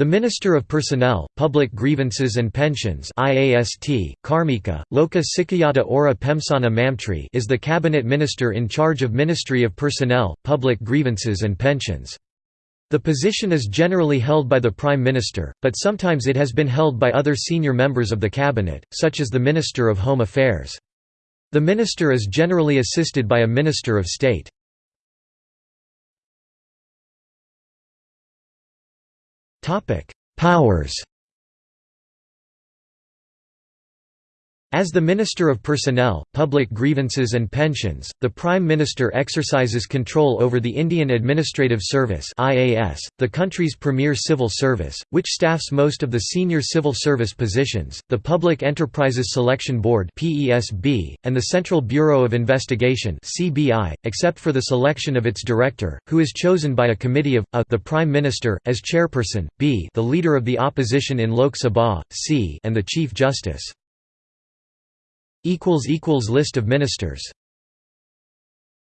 The Minister of Personnel, Public Grievances and Pensions IAST, Karmika, Loka Sikayata Ora Pemsana Mamtri is the cabinet minister in charge of Ministry of Personnel, Public Grievances and Pensions. The position is generally held by the Prime Minister, but sometimes it has been held by other senior members of the cabinet, such as the Minister of Home Affairs. The minister is generally assisted by a Minister of State. Powers As the Minister of Personnel, Public Grievances and Pensions, the Prime Minister exercises control over the Indian Administrative Service the country's premier civil service, which staffs most of the senior civil service positions, the Public Enterprises Selection Board and the Central Bureau of Investigation except for the selection of its director, who is chosen by a committee of a, the Prime Minister as chairperson, b, the leader of the opposition in Lok Sabha, c, and the Chief Justice. List of ministers